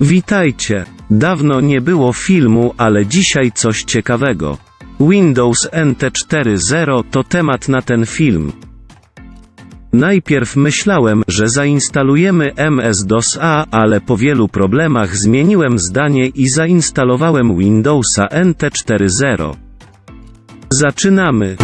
Witajcie. Dawno nie było filmu, ale dzisiaj coś ciekawego. Windows NT 4.0 to temat na ten film. Najpierw myślałem, że zainstalujemy MS-DOS-A, ale po wielu problemach zmieniłem zdanie i zainstalowałem Windowsa NT 4.0. Zaczynamy.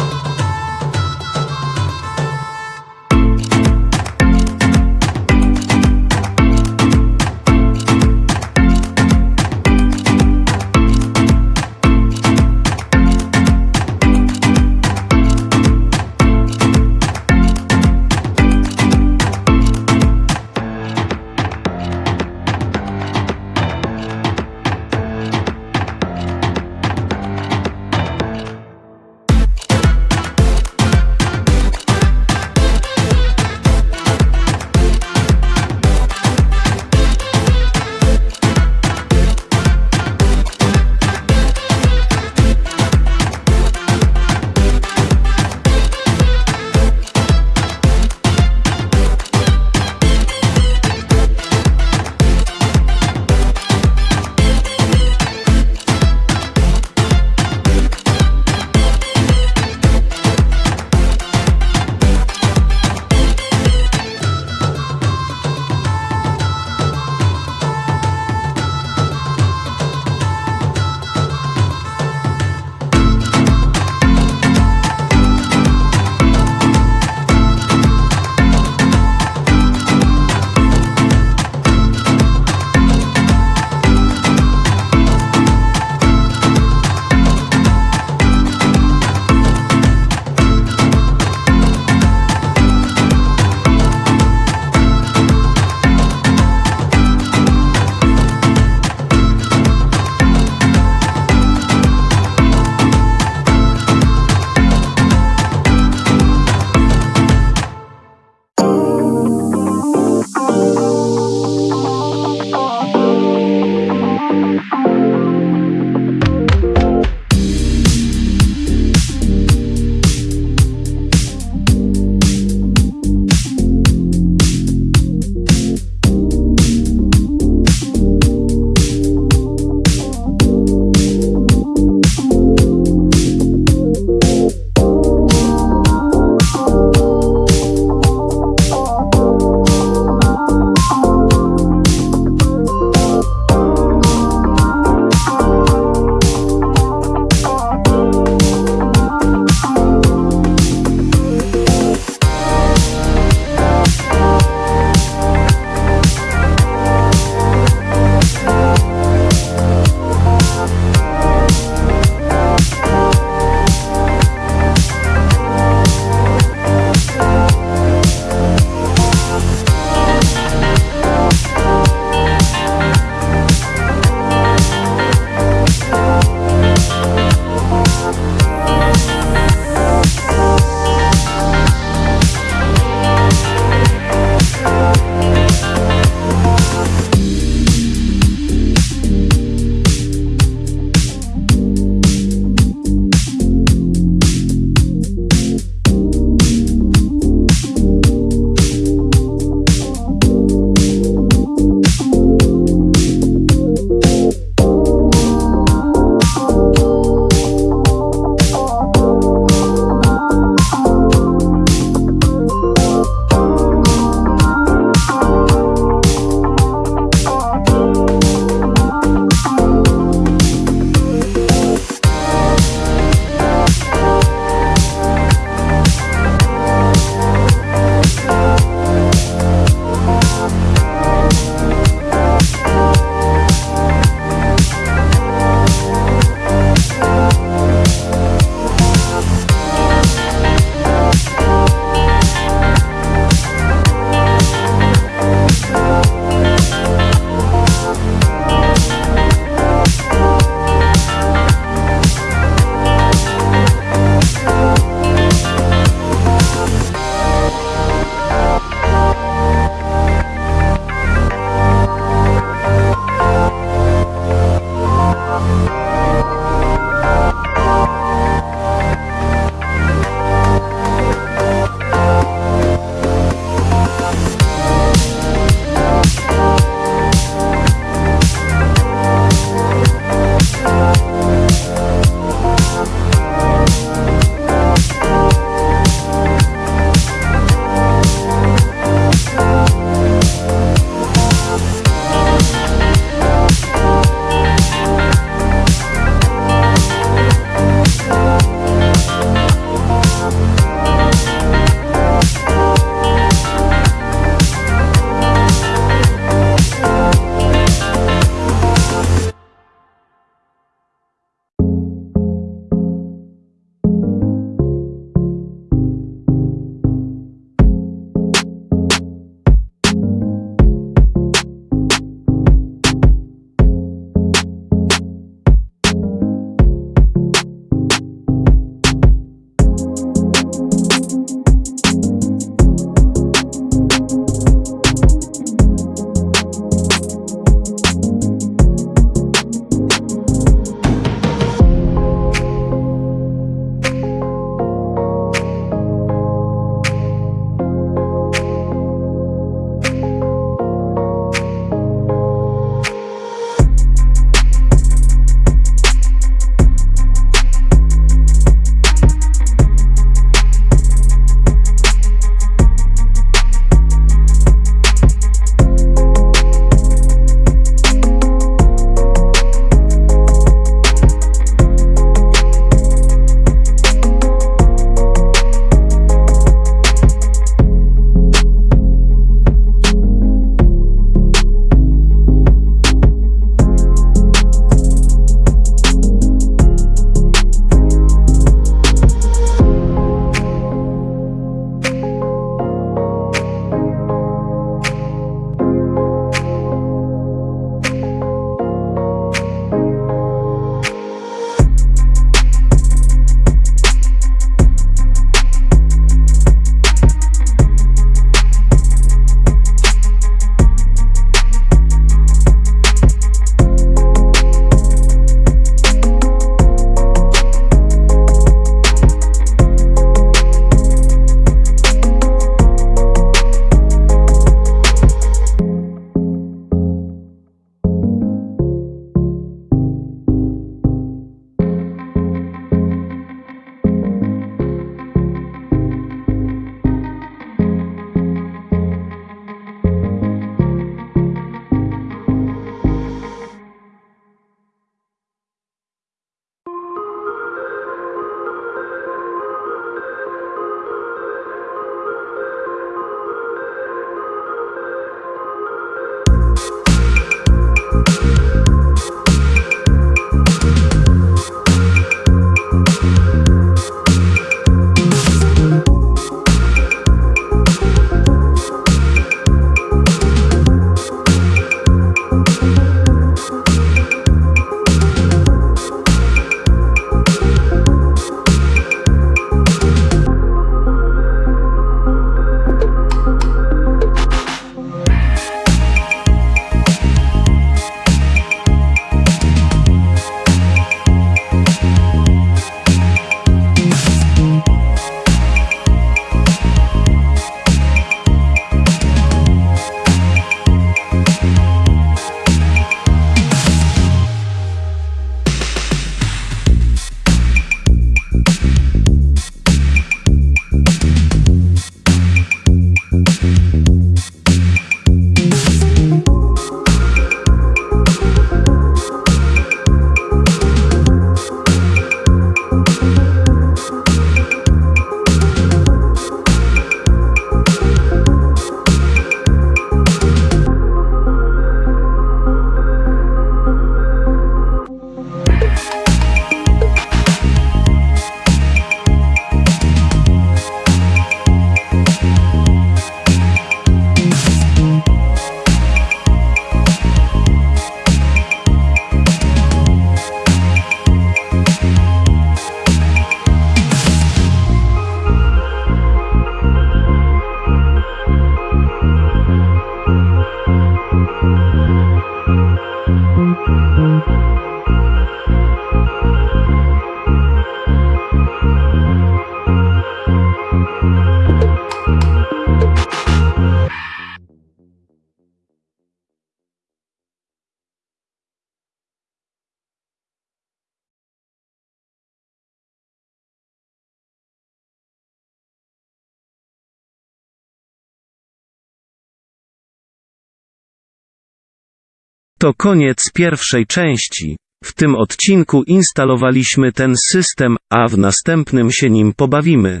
To koniec pierwszej części. W tym odcinku instalowaliśmy ten system, a w następnym się nim pobawimy.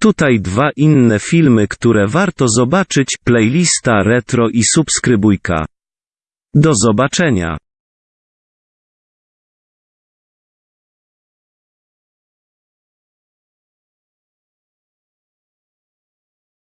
Tutaj dwa inne filmy, które warto zobaczyć, playlista retro i subskrybujka. Do zobaczenia.